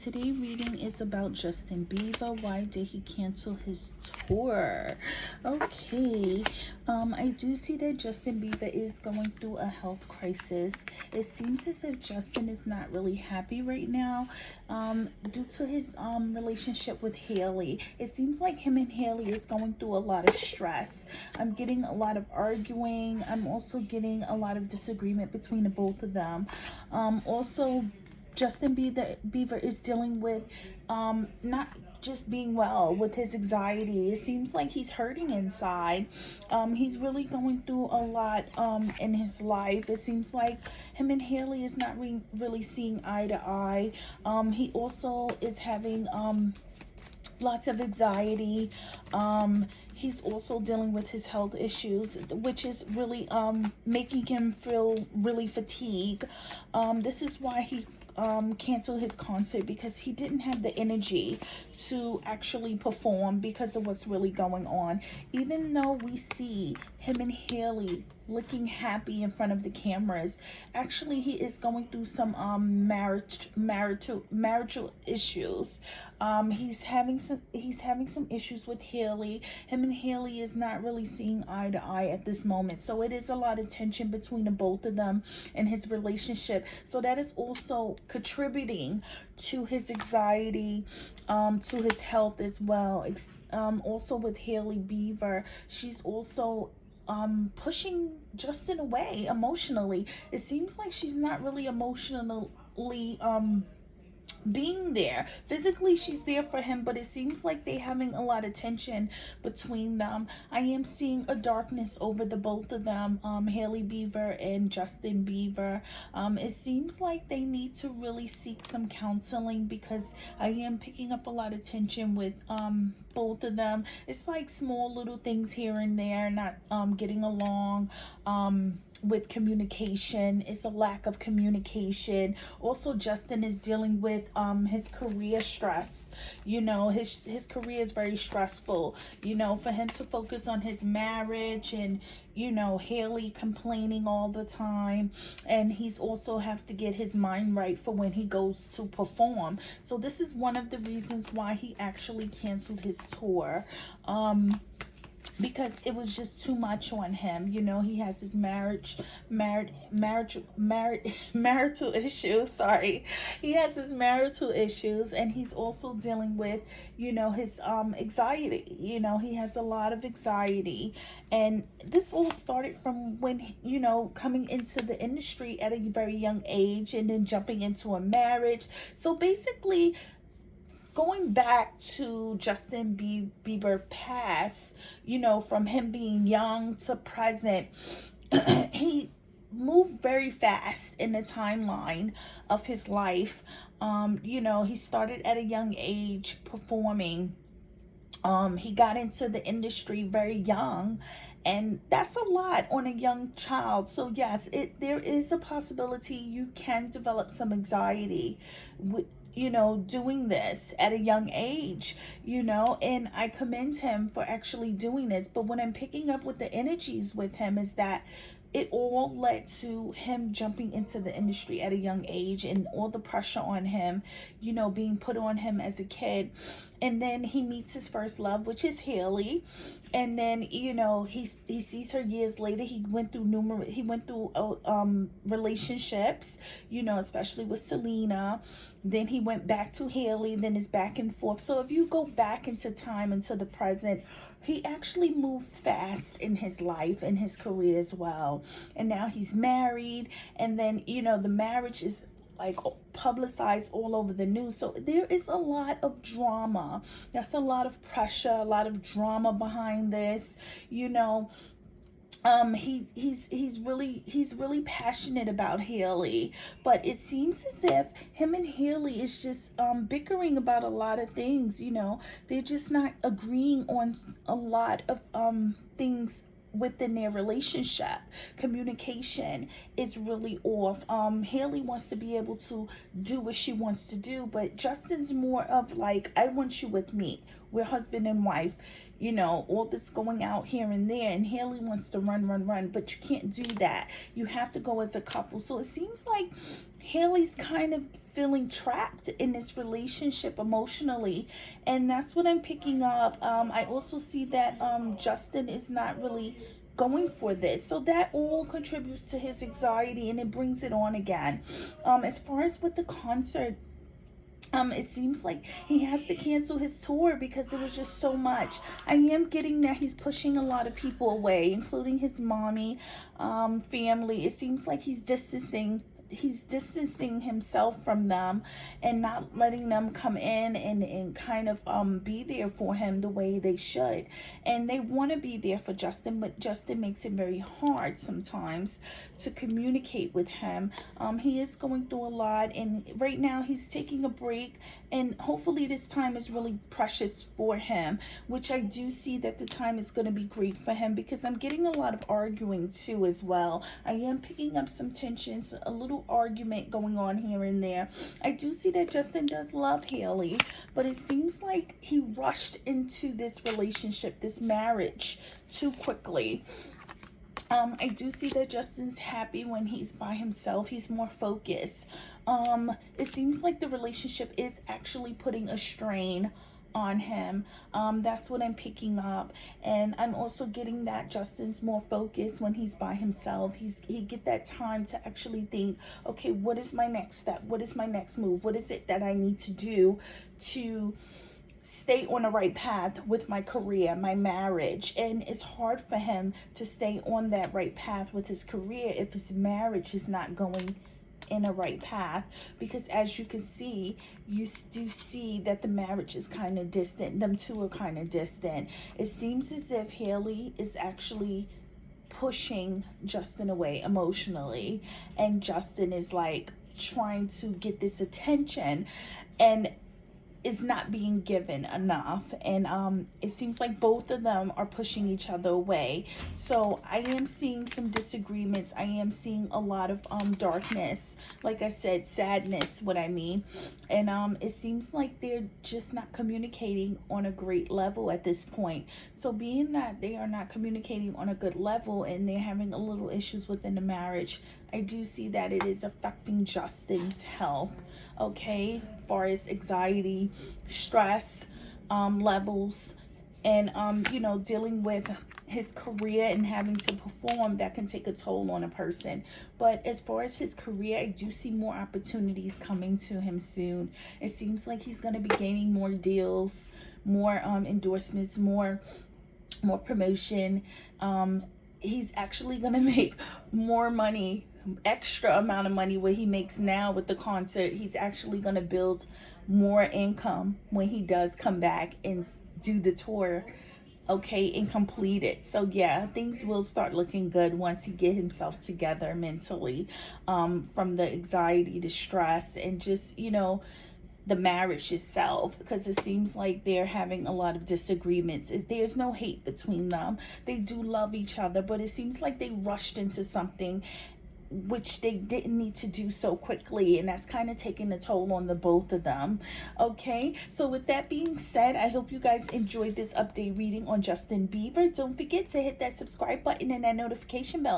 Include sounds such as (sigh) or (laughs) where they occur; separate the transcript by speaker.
Speaker 1: Today reading is about Justin Bieber. Why did he cancel his tour? Okay, um, I do see that Justin Bieber is going through a health crisis. It seems as if Justin is not really happy right now um, due to his um, relationship with hailey It seems like him and hailey is going through a lot of stress. I'm getting a lot of arguing. I'm also getting a lot of disagreement between the both of them. Um, also, Justin Bieber is dealing with um, not just being well with his anxiety. It seems like he's hurting inside. Um, he's really going through a lot um, in his life. It seems like him and Hailey is not re really seeing eye to eye. Um, he also is having um, lots of anxiety. Um, he's also dealing with his health issues, which is really um, making him feel really fatigued. Um, this is why he um, cancel his concert because he didn't have the energy to actually perform because of what's really going on. Even though we see him and Hailey looking happy in front of the cameras, actually he is going through some um marriage marital marital issues. Um he's having some he's having some issues with Hailey. Him and Hailey is not really seeing eye to eye at this moment. So it is a lot of tension between the both of them and his relationship. So that is also contributing to his anxiety, um, to his health as well. Um, also with Hailey Bieber, she's also um, pushing Justin away emotionally. It seems like she's not really emotionally um, being there physically she's there for him but it seems like they're having a lot of tension between them i am seeing a darkness over the both of them um hailey Bieber and justin Bieber. um it seems like they need to really seek some counseling because i am picking up a lot of tension with um both of them. It's like small little things here and there not um getting along um with communication. It's a lack of communication. Also justin is dealing with um his career stress. You know his his career is very stressful. You know for him to focus on his marriage and you know hailey complaining all the time. And he's also have to get his mind right for when he goes to perform. So this is one of the reasons why he actually canceled his tour um because it was just too much on him you know he has his marriage marriage marriage (laughs) marital issues sorry. He has his marital issues and he's also dealing with you know his um anxiety you know he has a lot of anxiety. And this all started from when you know coming into the industry at a very young age and then jumping into a marriage. So basically going back to Justin Bieber past, you know, from him being young to present, (clears throat) he moved very fast in the timeline of his life. Um, you know, he started at a young age performing. Um, he got into the industry very young and that's a lot on a young child so yes it there is a possibility you can develop some anxiety with you know, doing this at a young age, you know, and I commend him for actually doing this. But when I'm picking up with the energies with him is that it all led to him jumping into the industry at a young age and all the pressure on him, you know, being put on him as a kid. And then he meets his first love, which is Hailey. And then, you know, he, he sees her years later. He went through numerous, he went through uh, um, relationships, you know, especially with Selena. Then he went back to Hailey, then is back and forth. So if you go back into time into the present, he actually moved fast in his life and his career as well. And now he's married and then you know the marriage is like publicized all over the news. So there is a lot of drama. That's a lot of pressure a lot of drama behind this you know um he he's he's really he's really passionate about Hailey but it seems as if him and Hailey is just um bickering about a lot of things you know? They're just not agreeing on a lot of um things within their relationship communication is really off um hailey wants to be able to do what she wants to do but justin's more of like i want you with me we're husband and wife you know, all this going out here and there. And hailey wants to run, run, run, but you can't do that. You have to go as a couple. So it seems like hailey's kind of feeling trapped in this relationship emotionally and that's what i'm picking up um, i also see that um, justin is not really going for this so that all contributes to his anxiety and it brings it on again um, as far as with the concert um, it seems like he has to cancel his tour because it was just so much. I am getting that he's pushing a lot of people away, including his mommy, um, family. It seems like he's distancing he's distancing himself from them and not letting them come in and, and kind of um, be there for him the way they should. And they want to be there for Justin, but Justin makes it very hard sometimes to communicate with him. Um, he is going through a lot and right now he's taking a break and hopefully this time is really precious for him, which I do see that the time is going to be great for him because I'm getting a lot of arguing too as well. I am picking up some tensions, a little argument going on here and there. I do see that Justin does love Hailey, but it seems like he rushed into this relationship, this marriage, too quickly. Um, I do see that Justin's happy when he's by himself. He's more focused. Um, it seems like the relationship is actually putting a strain on him. Um that's what i'm picking up. And i'm also getting that justin's more focused when he's by himself. He's he get that time to actually think okay what is my next step? What is my next move? What is it that i need to do to stay on the right path with my career, my marriage. And it's hard for him to stay on that right path with his career if his marriage is not going in a right path because as you can see you do see that the marriage is kind of distant them two are kind of distant. It seems as if hailey is actually pushing justin away emotionally and justin is like trying to get this attention and is not being given enough. And um it seems like both of them are pushing each other away. So i am seeing some disagreements. I am seeing a lot of um darkness. Like i said sadness what i mean. And um it seems like they're just not communicating on a great level at this point. So being that they are not communicating on a good level and they're having a little issues within the marriage I do see that it is affecting Justin's health, okay, far as anxiety, stress um, levels, and, um, you know, dealing with his career and having to perform that can take a toll on a person. But as far as his career i do see more opportunities coming to him soon. It seems like he's going to be gaining more deals more um endorsements more more promotion. Um he's actually going (laughs) to make more money extra amount of money what he makes now with the concert he's actually going to build more income when he does come back and do the tour okay and complete it so yeah things will start looking good once he get himself together mentally um from the anxiety the stress and just you know the marriage itself because it seems like they're having a lot of disagreements. There's no hate between them. They do love each other, but it seems like they rushed into something which they didn't need to do so quickly and that's kind of taking a toll on the both of them okay? So with that being said i hope you guys enjoyed this update reading on justin bieber. Don't forget to hit that subscribe button and that notification bell